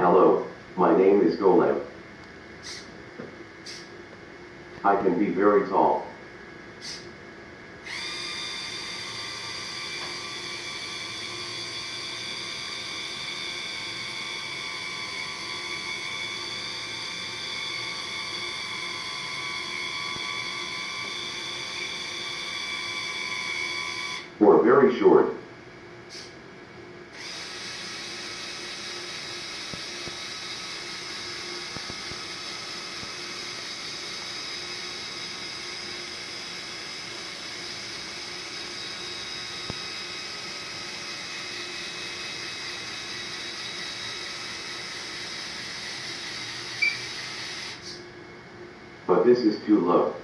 Hello, my name is Golem. I can be very tall. Or very short. This is too low.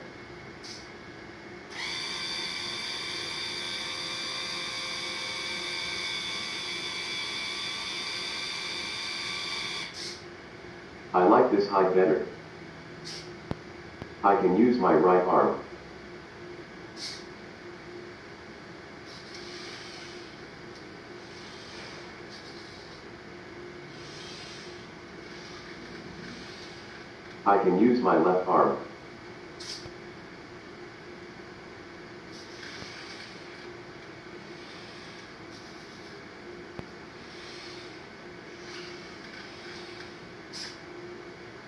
I like this height better. I can use my right arm. I can use my left arm.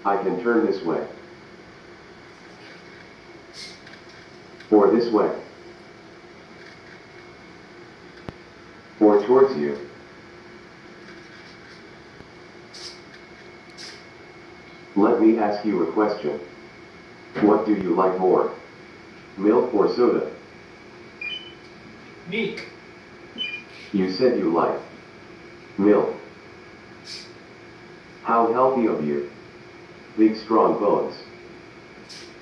I can turn this way. Or this way. Or towards you. Let me ask you a question. What do you like more? Milk or soda? Milk. You said you like milk. How healthy of you. Big strong bones.